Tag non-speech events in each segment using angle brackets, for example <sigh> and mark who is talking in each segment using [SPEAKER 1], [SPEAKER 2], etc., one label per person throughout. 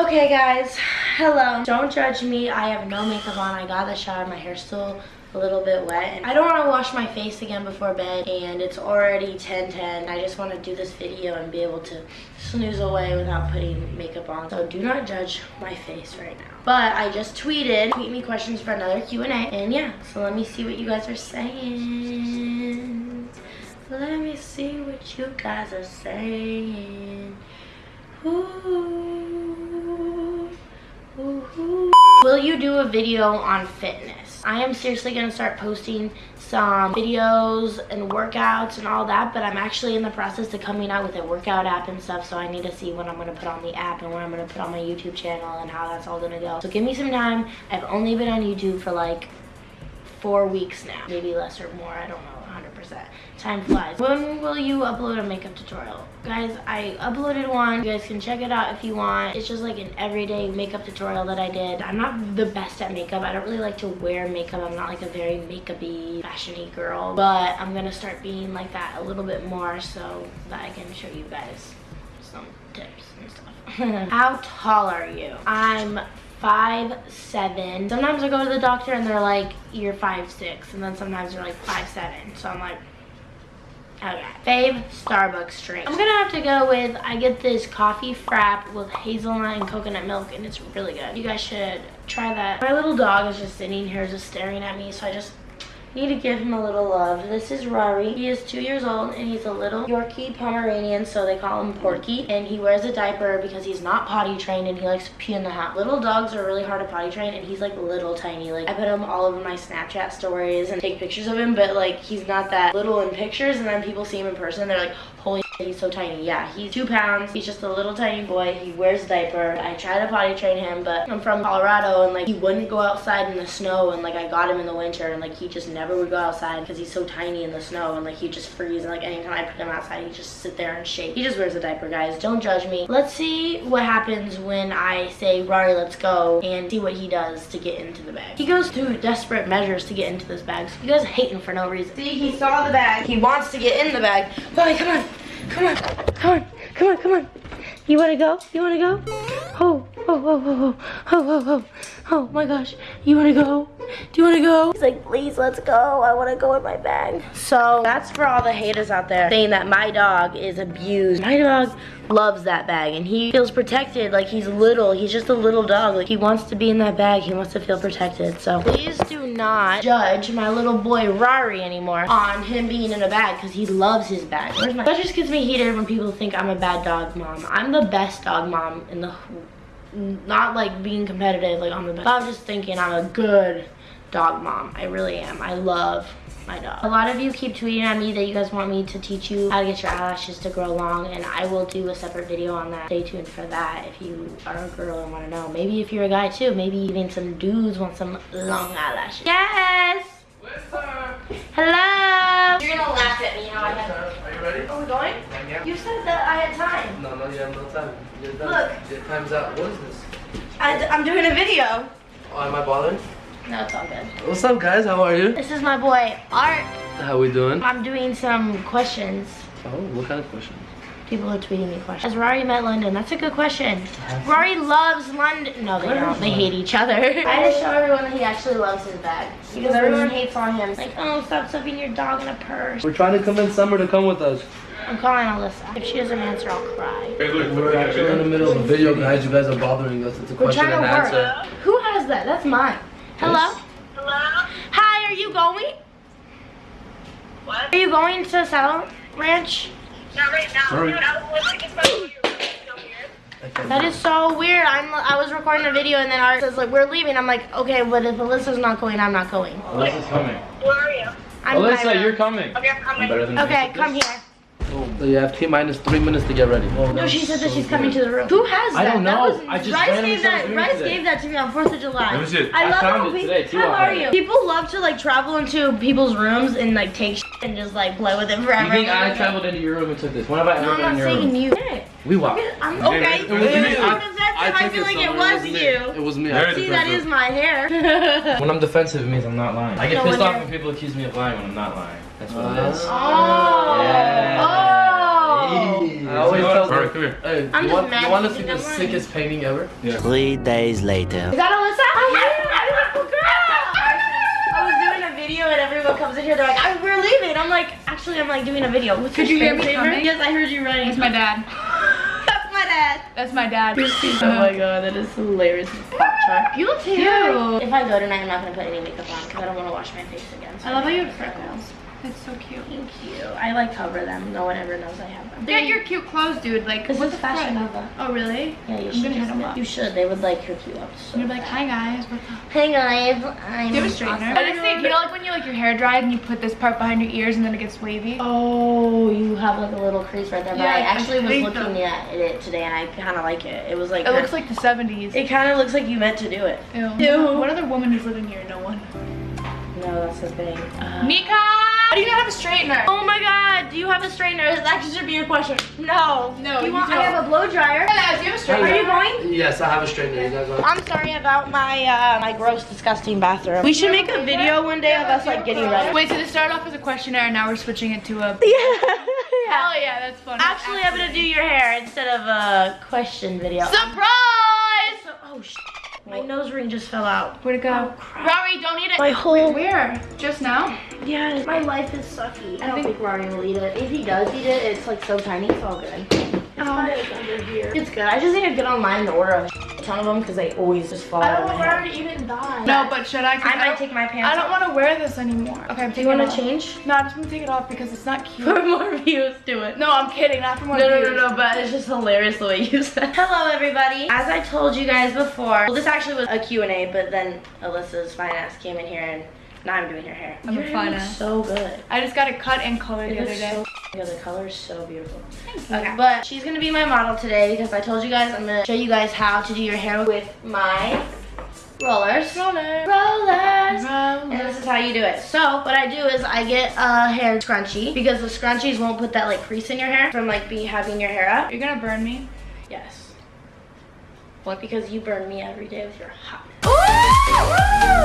[SPEAKER 1] Okay guys, hello. Don't judge me. I have no makeup on. I got the shower. My hair's still a little bit wet. I don't want to wash my face again before bed and it's already 10:10. I just want to do this video and be able to snooze away without putting makeup on. So do not judge my face right now. But I just tweeted, tweet me questions for another Q&A. And yeah, so let me see what you guys are saying. Let me see what you guys are saying. Ooh. Will you do a video on fitness? I am seriously gonna start posting some videos and workouts and all that, but I'm actually in the process of coming out with a workout app and stuff, so I need to see what I'm gonna put on the app and what I'm gonna put on my YouTube channel and how that's all gonna go. So give me some time. I've only been on YouTube for like four weeks now, maybe less or more, I don't know. 100%. Time flies. When will you upload a makeup tutorial? Guys, I uploaded one. You guys can check it out if you want. It's just like an everyday makeup tutorial that I did. I'm not the best at makeup. I don't really like to wear makeup. I'm not like a very makeup-y, fashion-y girl. But I'm gonna start being like that a little bit more so that I can show you guys some tips and stuff. <laughs> How tall are you? I'm five seven. Sometimes i go to the doctor and they're like you're five six. And then sometimes they're like five seven. So i'm like okay. Fave starbucks drink i'm gonna have to go with i get this coffee frap with hazelnut and coconut milk and it's really good. You guys should try that. My little dog is just sitting here just staring at me so i just Need to give him a little love. This is Rari. He is two years old and he's a little Yorkie Pomeranian, so they call him Porky. And he wears a diaper because he's not potty trained and he likes to pee in the house. Little dogs are really hard to potty train and he's like little tiny. Like I put him all over my Snapchat stories and take pictures of him, but like he's not that little in pictures and then people see him in person they're like, holy He's so tiny. Yeah, he's two pounds. He's just a little tiny boy. He wears a diaper. I try to potty train him, but I'm from Colorado and like he wouldn't go outside in the snow and like I got him in the winter and like he just never would go outside because he's so tiny in the snow and like he just freeze and like anytime I put him outside he just sit there and shake. He just wears a diaper, guys. Don't judge me. Let's see what happens when I say, Rari, let's go and see what he does to get into the bag. He goes through desperate measures to get into this bag. So you guys hate him for no reason. See, he saw the bag. He wants to get in the bag. Rari, come on. Come on, come on, come on, come on. You wanna go? You wanna go? Oh, Oh, oh, oh, oh, oh, oh, oh, oh, oh my gosh. You wanna go? Do you wanna go? He's like, please, let's go. I wanna go in my bag. So that's for all the haters out there saying that my dog is abused. My dog loves that bag and he feels protected like he's little. He's just a little dog. Like he wants to be in that bag. He wants to feel protected. So please do not judge my little boy Rari anymore on him being in a bag because he loves his bag. Where's my, that just gets me heated when people think I'm a bad dog mom. I'm the best dog mom in the, not like being competitive, like I'm the best. I'm just thinking I'm a good dog mom. I really am. I love my dog. A lot of you keep tweeting at me that you guys want me to teach you how to get your eyelashes to grow long and I will do a separate video on that. Stay tuned for that if you are a girl and want to know. Maybe if you're a guy too, maybe even some dudes want some long eyelashes. Yes! Uh, Hello! You're gonna laugh at me how I have.
[SPEAKER 2] Are you ready?
[SPEAKER 1] Are we going?
[SPEAKER 2] Yeah.
[SPEAKER 1] You said that I had time.
[SPEAKER 2] No, no, you have no time. You're done.
[SPEAKER 1] Look.
[SPEAKER 2] Your time's up. What is this?
[SPEAKER 1] I, am doing a video.
[SPEAKER 2] Oh, am I bothering?
[SPEAKER 1] No, it's all good.
[SPEAKER 2] What's up, guys? How are you?
[SPEAKER 1] This is my boy, Art.
[SPEAKER 2] How we doing?
[SPEAKER 1] I'm doing some questions.
[SPEAKER 2] Oh, what kind of questions?
[SPEAKER 1] People are tweeting me questions. Has Rari met London? That's a good question. Rari loves London. No, they don't. They hate each other. I <laughs> just show everyone that he actually loves his bag. Because everyone hates on him. Like, oh, stop stuffing your dog in a purse.
[SPEAKER 2] We're trying to convince Summer to come with us.
[SPEAKER 1] I'm calling Alyssa. If she doesn't answer, I'll cry.
[SPEAKER 2] We're actually in the middle of a video, guys. You guys are bothering us. It's a
[SPEAKER 1] We're
[SPEAKER 2] question
[SPEAKER 1] trying to
[SPEAKER 2] and
[SPEAKER 1] work.
[SPEAKER 2] answer.
[SPEAKER 1] Who has that? That's mine. Hello?
[SPEAKER 3] Hello?
[SPEAKER 1] Hi, are you going?
[SPEAKER 3] What?
[SPEAKER 1] Are you going to Saddle Ranch?
[SPEAKER 3] Not right now.
[SPEAKER 2] Sorry.
[SPEAKER 3] Dude, I was listening to my video. So weird.
[SPEAKER 1] That is so weird. I'm I was recording a video and then Art says like we're leaving. I'm like, okay, but if Alyssa's not going, I'm not going.
[SPEAKER 4] Alyssa's coming.
[SPEAKER 3] Where are you?
[SPEAKER 1] I'm
[SPEAKER 4] Alyssa,
[SPEAKER 1] Myra.
[SPEAKER 4] you're coming.
[SPEAKER 3] Okay, I'm
[SPEAKER 4] I'm
[SPEAKER 3] coming.
[SPEAKER 1] Okay,
[SPEAKER 4] you.
[SPEAKER 1] come here.
[SPEAKER 2] So you have T minus three minutes to get ready.
[SPEAKER 1] Oh, no, she said that she's coming to the room. Who has that?
[SPEAKER 4] I don't
[SPEAKER 1] That
[SPEAKER 4] know.
[SPEAKER 1] was-
[SPEAKER 4] I just
[SPEAKER 1] Rice gave that. Rice
[SPEAKER 4] today.
[SPEAKER 1] gave that to me on Fourth of July.
[SPEAKER 4] Let me see.
[SPEAKER 1] I,
[SPEAKER 4] I
[SPEAKER 1] love
[SPEAKER 4] found
[SPEAKER 1] how
[SPEAKER 4] it
[SPEAKER 1] we-
[SPEAKER 4] today, too.
[SPEAKER 1] How are you? People love to like travel into people's rooms and like take shit and just like play with it forever.
[SPEAKER 4] You think I traveled into your room and took this? When have I
[SPEAKER 1] No,
[SPEAKER 4] ever
[SPEAKER 1] I'm not
[SPEAKER 4] in your
[SPEAKER 1] saying
[SPEAKER 4] room?
[SPEAKER 1] you.
[SPEAKER 4] We walked.
[SPEAKER 1] I'm okay.
[SPEAKER 4] right?
[SPEAKER 1] You
[SPEAKER 4] It was me. I-
[SPEAKER 2] I
[SPEAKER 1] I feel like it was
[SPEAKER 2] It was
[SPEAKER 1] you.
[SPEAKER 2] It was me.
[SPEAKER 4] Very
[SPEAKER 2] I-
[SPEAKER 1] See, that is my hair. <laughs>
[SPEAKER 4] When I'm defensive, it means I'm not lying. I get
[SPEAKER 1] No,
[SPEAKER 4] pissed
[SPEAKER 1] when
[SPEAKER 4] off when people accuse me of lying when I'm not lying. That's what it oh. is.
[SPEAKER 1] Oh.
[SPEAKER 4] Yeah.
[SPEAKER 1] Oh.
[SPEAKER 2] I always tell
[SPEAKER 4] Alright,
[SPEAKER 2] them.
[SPEAKER 4] come here.
[SPEAKER 2] Hey,
[SPEAKER 1] I'm
[SPEAKER 2] you
[SPEAKER 1] just
[SPEAKER 2] want, you want to see the
[SPEAKER 1] I'm
[SPEAKER 2] sickest painting ever?
[SPEAKER 5] Three days later.
[SPEAKER 1] Is that Alyssa? Oh, yeah, beautiful. I was doing a video and everyone comes in here. They're like, I, "We're leaving." I'm like, "Actually, I'm like doing a video." What's
[SPEAKER 6] Could you hear me
[SPEAKER 1] screensaver?
[SPEAKER 6] coming?
[SPEAKER 1] Yes, I heard you running.
[SPEAKER 6] That's my dad. <laughs>
[SPEAKER 1] That's my dad.
[SPEAKER 6] That's my dad. <laughs>
[SPEAKER 1] Oh my god, that is hilarious. <laughs> Pop. You look
[SPEAKER 6] Cute.
[SPEAKER 1] If I go tonight, I'm not gonna put any makeup on because I don't want to wash my face again. so
[SPEAKER 6] I love how you have freckles. It's so cute.
[SPEAKER 1] Thank you. I like cover them. No one ever knows I have them.
[SPEAKER 6] Get your cute clothes, dude. Like,
[SPEAKER 1] This
[SPEAKER 6] what
[SPEAKER 1] is
[SPEAKER 6] the
[SPEAKER 1] Fashion
[SPEAKER 6] fuck?
[SPEAKER 1] Nova.
[SPEAKER 6] Oh, really?
[SPEAKER 1] Yeah, you
[SPEAKER 6] I'm
[SPEAKER 1] should.
[SPEAKER 6] gonna hit them up.
[SPEAKER 1] You should. They would like hook you up. So
[SPEAKER 6] You're like, hi guys, what's up?
[SPEAKER 1] Hey guys, I'm.
[SPEAKER 6] Do you have a straightener? I just think, you know, like when you like your hair dries and you put this part behind your ears and then it gets wavy.
[SPEAKER 1] Oh, you have like a little crease right there. But
[SPEAKER 6] Yeah,
[SPEAKER 1] I
[SPEAKER 6] I
[SPEAKER 1] actually was looking
[SPEAKER 6] them.
[SPEAKER 1] at it today and I kind of like it. It was like.
[SPEAKER 6] It looks like the 70s.
[SPEAKER 1] It kind of looks like you meant to do it.
[SPEAKER 6] Ew.
[SPEAKER 1] Ew.
[SPEAKER 6] What other woman is living here? No one.
[SPEAKER 1] No, that's the thing. Uh,
[SPEAKER 6] Mika! Why do you not have a straightener?
[SPEAKER 1] Oh my god, do you have a straightener? That should be a question. No.
[SPEAKER 6] No,
[SPEAKER 1] You
[SPEAKER 6] you
[SPEAKER 1] want, I
[SPEAKER 6] don't.
[SPEAKER 1] have a blow dryer.
[SPEAKER 6] Hello, do you have a straightener?
[SPEAKER 1] Are you going?
[SPEAKER 2] Yes, I have a straightener. You guys want?
[SPEAKER 1] I'm sorry about my uh, my gross, disgusting bathroom. We should make a video one day of us like getting ready.
[SPEAKER 6] Wait, so this started off as a questionnaire and now we're switching it to a... <laughs>
[SPEAKER 1] Yeah.
[SPEAKER 6] Hell yeah, that's funny.
[SPEAKER 1] Actually, I'm gonna do your hair instead of a question video.
[SPEAKER 6] Surprise!
[SPEAKER 1] So- oh sh! My nose ring just fell out.
[SPEAKER 6] Where'd it go?
[SPEAKER 1] Oh, crap.
[SPEAKER 6] Rory, don't eat it.
[SPEAKER 1] My whole
[SPEAKER 6] Where? Just now?
[SPEAKER 1] yeah, my life is sucky. I don't
[SPEAKER 6] think-
[SPEAKER 1] think Rory will eat it. If he does eat it, it's like so tiny. It's all good. It's fine. It's under here. It's good. I just need to get online and order a ton of them because they always just fall
[SPEAKER 6] I don't
[SPEAKER 1] of
[SPEAKER 6] know
[SPEAKER 1] my
[SPEAKER 6] where
[SPEAKER 1] head.
[SPEAKER 6] to even die. No, but should I? 'Cause
[SPEAKER 1] I might
[SPEAKER 6] don't-
[SPEAKER 1] take my pants
[SPEAKER 6] I don't want to wear this anymore. Okay, I'm
[SPEAKER 1] Do
[SPEAKER 6] taking
[SPEAKER 1] you want to change?
[SPEAKER 6] No, I'm just want to take it off because it's not cute.
[SPEAKER 1] For more views, do it.
[SPEAKER 6] No, I'm kidding. Not for more
[SPEAKER 1] views. No,
[SPEAKER 6] no,
[SPEAKER 1] no, no, but it's just hilarious the way you <laughs> said Hello, everybody. As I told you guys before, well, this actually was a Q&A, but then Alyssa's finance came in here and now I'm doing your hair.
[SPEAKER 6] I'm
[SPEAKER 1] Your
[SPEAKER 6] a
[SPEAKER 1] hair looks so good.
[SPEAKER 6] I just got it cut and colored
[SPEAKER 1] It
[SPEAKER 6] the other day.
[SPEAKER 1] so good. The color is so beautiful. Okay, but she's gonna be my model today because I told you guys I'm gonna show you guys how to do your hair with my rollers.
[SPEAKER 6] Roller.
[SPEAKER 1] Rollers.
[SPEAKER 6] Roller.
[SPEAKER 1] And this is how you do it. So what I do is I get a hair scrunchie because the scrunchies won't put that like crease in your hair from like be having your hair up.
[SPEAKER 6] You're gonna burn me.
[SPEAKER 1] Yes. What? Because you burn me every day with your hot.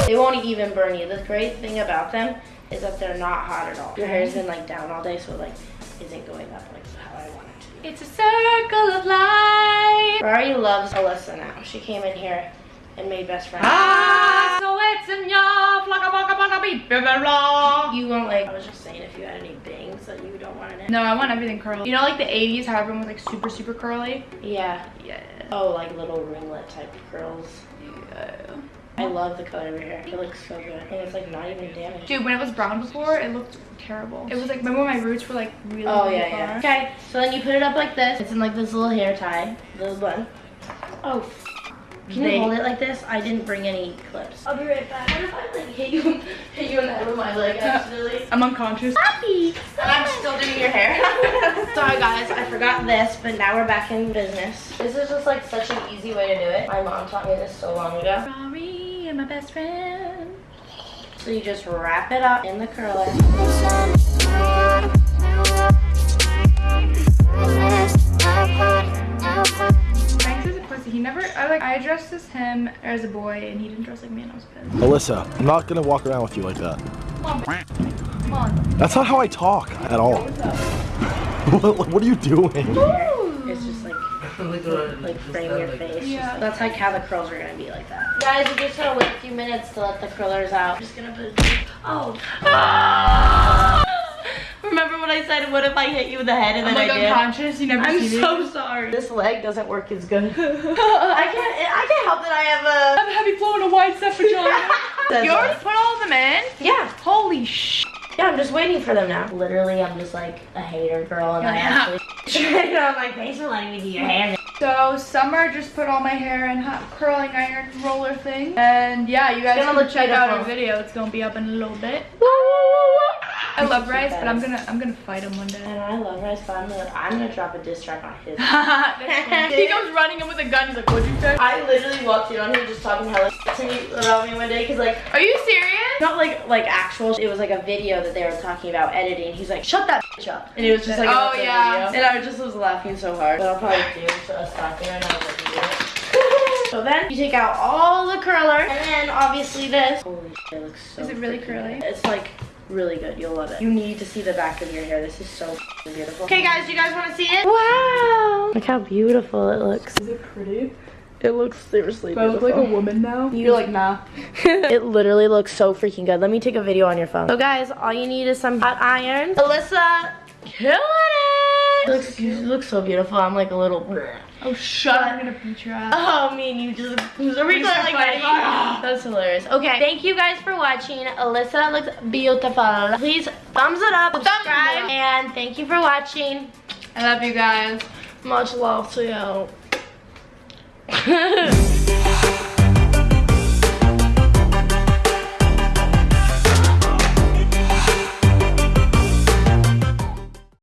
[SPEAKER 1] They won't even burn you. The great thing about them is that they're not hot at all. Your hair's been like down all day, so it, like isn't going up like how I want it to be.
[SPEAKER 6] It's a circle of life.
[SPEAKER 1] Ferrari loves Alyssa now. She came in here and made best friends.
[SPEAKER 6] Ah, so it's in your flocka baka baka beep.
[SPEAKER 1] You won't like. I was just saying if you had any bangs that you don't want in it.
[SPEAKER 6] No, I want everything curly. You know, like the 80s, how everyone was like super, super curly.
[SPEAKER 1] Yeah.
[SPEAKER 6] Yeah.
[SPEAKER 1] Oh, like little ringlet type curls.
[SPEAKER 6] yeah.
[SPEAKER 1] I love the color of your hair. It looks so good. And it's like not even damaged.
[SPEAKER 6] Dude, when it was brown before, it looked terrible. It was like, remember my roots were like really,
[SPEAKER 1] Oh
[SPEAKER 6] really
[SPEAKER 1] yeah,
[SPEAKER 6] far?
[SPEAKER 1] yeah. Okay, so then you put it up like this. It's in like this little hair tie, little bun. Oh, can
[SPEAKER 6] They-
[SPEAKER 1] you hold it like this? I didn't bring any clips. I'll be right back. What if I like hit you, hit you in the head with my leg accidentally? <laughs>
[SPEAKER 6] I'm unconscious.
[SPEAKER 1] Happy. And I'm still doing your hair. <laughs> Sorry guys, I forgot this, but now we're back in business. This is just like such an easy way to do it. My mom taught me this so long ago.
[SPEAKER 6] Rory and my best friend.
[SPEAKER 1] So you just wrap it up in the curler.
[SPEAKER 6] Pussy. He never, I like, I dressed as him as a boy and he didn't dress like me and I was pissed.
[SPEAKER 7] Alyssa, I'm not gonna walk around with you like that.
[SPEAKER 6] Come on, come on.
[SPEAKER 7] That's not how I talk at all. <laughs> what, what are you doing?
[SPEAKER 1] It's just like <laughs> like uh, frame your face.
[SPEAKER 6] Yeah.
[SPEAKER 1] That's like how the curls are gonna be like that. Guys, we just gotta wait a few minutes to let the curlers out. I'm just gonna put. Oh. Ah! Remember what I said? What if I hit you in the head and
[SPEAKER 6] I'm
[SPEAKER 1] then
[SPEAKER 6] like
[SPEAKER 1] I did?
[SPEAKER 6] unconscious. You never
[SPEAKER 1] I'm
[SPEAKER 6] see me.
[SPEAKER 1] so sorry. This leg doesn't work as good. <laughs> I can't. I can't help that I have a.
[SPEAKER 6] I'm heavy flow in a wide set vagina. you already put all of them in?
[SPEAKER 1] Yeah.
[SPEAKER 6] Holy sh!
[SPEAKER 1] Yeah, I'm just waiting for them now. Literally, I'm just like a hater girl, and I actually. you know, I'm like, thanks for letting me do your hair.
[SPEAKER 6] So Summer just put all my hair in hot curling iron roller thing. And yeah, you guys
[SPEAKER 1] gonna
[SPEAKER 6] can
[SPEAKER 1] look
[SPEAKER 6] check out our video. It's gonna be up in a little bit. I love Rice, but I'm gonna I'm gonna fight him one day.
[SPEAKER 1] And I love Rice, but I'm gonna, I'm gonna drop a diss track on his. <laughs>
[SPEAKER 6] He comes running in with a gun. He's like, "What'd you say?"
[SPEAKER 1] I literally walked in on him just talking hella to me about me one day, cause like
[SPEAKER 6] Are you serious?
[SPEAKER 1] not like like actual. It was like a video that they were talking about editing. He's like, shut that bitch up, and it was just like
[SPEAKER 6] Oh, yeah.
[SPEAKER 1] video. And I just was laughing so hard. But I'll probably do a stock there, and I was like, do it. <laughs> So then you take out all the curler, and then obviously this. Holy shit, it looks so.
[SPEAKER 6] Is it really curly?
[SPEAKER 1] good. It's like really good. You'll love it. You need to see the back of your hair. This is so beautiful. Okay, guys, you guys want to see it? Wow! Look how beautiful it looks.
[SPEAKER 6] Is it pretty?
[SPEAKER 1] It looks seriously
[SPEAKER 6] Do I look like a woman now? You're like, nah. <laughs>
[SPEAKER 1] it literally looks so freaking good. Let me take a video on your phone. So guys, all you need is some hot iron. Alyssa, killing it. Looks, you look so beautiful. I'm like a little.
[SPEAKER 6] Oh, shut up. I'm gonna beat your ass.
[SPEAKER 1] Oh, me and you just who's a regular like
[SPEAKER 6] fighting.
[SPEAKER 1] that. Ah. That's hilarious. Okay, thank you guys for watching. Alyssa looks beautiful. Please thumbs it up, subscribe, and thank you for watching.
[SPEAKER 6] I love you guys.
[SPEAKER 1] Much love to you. <laughs>